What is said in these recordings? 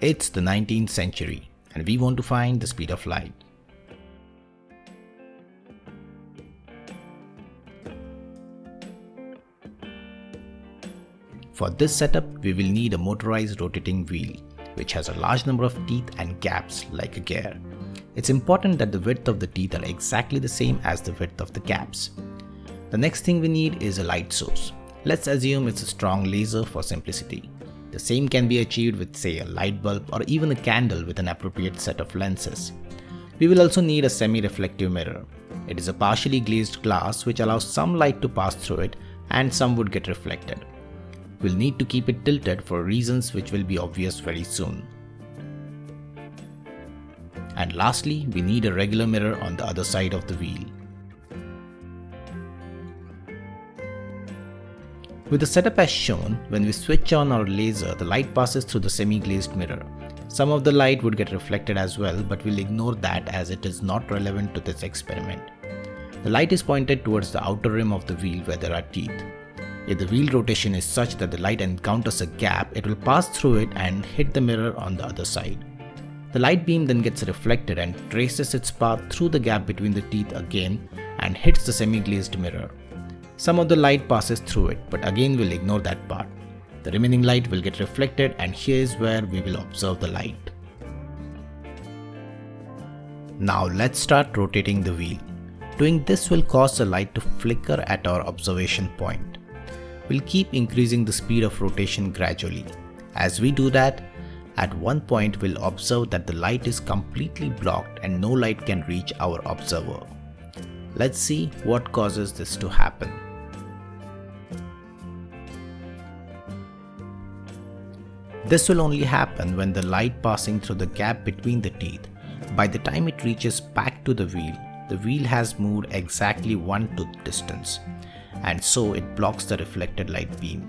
It's the 19th century and we want to find the speed of light. For this setup, we will need a motorized rotating wheel, which has a large number of teeth and gaps like a gear. It's important that the width of the teeth are exactly the same as the width of the gaps. The next thing we need is a light source. Let's assume it's a strong laser for simplicity. The same can be achieved with say a light bulb or even a candle with an appropriate set of lenses. We will also need a semi-reflective mirror. It is a partially glazed glass which allows some light to pass through it and some would get reflected. We'll need to keep it tilted for reasons which will be obvious very soon. And lastly, we need a regular mirror on the other side of the wheel. With the setup as shown, when we switch on our laser, the light passes through the semi-glazed mirror. Some of the light would get reflected as well, but we'll ignore that as it is not relevant to this experiment. The light is pointed towards the outer rim of the wheel where there are teeth. If the wheel rotation is such that the light encounters a gap, it will pass through it and hit the mirror on the other side. The light beam then gets reflected and traces its path through the gap between the teeth again and hits the semi-glazed mirror. Some of the light passes through it, but again we'll ignore that part. The remaining light will get reflected and here is where we will observe the light. Now let's start rotating the wheel. Doing this will cause the light to flicker at our observation point. We'll keep increasing the speed of rotation gradually. As we do that, at one point we'll observe that the light is completely blocked and no light can reach our observer. Let's see what causes this to happen. This will only happen when the light passing through the gap between the teeth. By the time it reaches back to the wheel, the wheel has moved exactly one tooth distance and so it blocks the reflected light beam.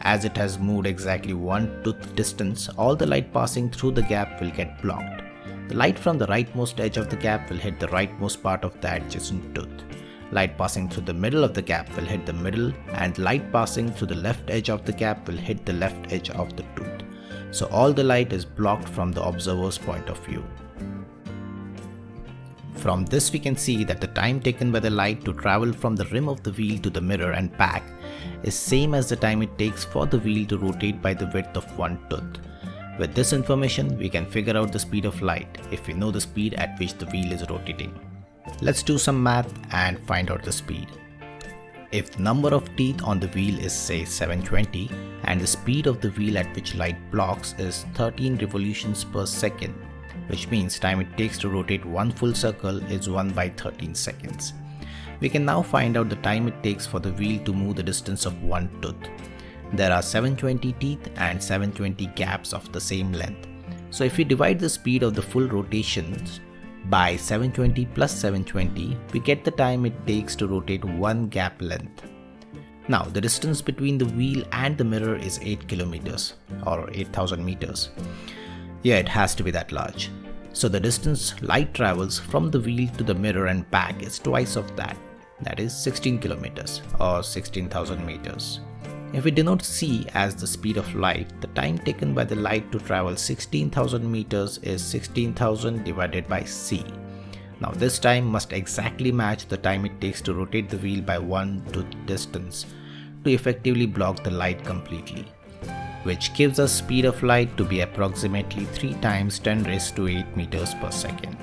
As it has moved exactly one tooth distance, all the light passing through the gap will get blocked. The light from the rightmost edge of the gap will hit the rightmost part of the adjacent tooth. Light passing through the middle of the gap will hit the middle and light passing through the left edge of the gap will hit the left edge of the tooth so all the light is blocked from the observer's point of view. From this we can see that the time taken by the light to travel from the rim of the wheel to the mirror and back is same as the time it takes for the wheel to rotate by the width of one tooth. With this information, we can figure out the speed of light if we know the speed at which the wheel is rotating. Let's do some math and find out the speed. If the number of teeth on the wheel is say 720 and the speed of the wheel at which light blocks is 13 revolutions per second, which means time it takes to rotate one full circle is 1 by 13 seconds. We can now find out the time it takes for the wheel to move the distance of one tooth. There are 720 teeth and 720 gaps of the same length. So if we divide the speed of the full rotations by 720 plus 720, we get the time it takes to rotate one gap length. Now, the distance between the wheel and the mirror is 8 kilometers or 8000 meters. Yeah, it has to be that large. So the distance light travels from the wheel to the mirror and back is twice of that. That is 16 kilometers or 16,000 meters. If we denote c as the speed of light, the time taken by the light to travel 16,000 meters is 16,000 divided by c. Now this time must exactly match the time it takes to rotate the wheel by one tooth distance to effectively block the light completely, which gives us speed of light to be approximately 3 times 10 raised to 8 meters per second.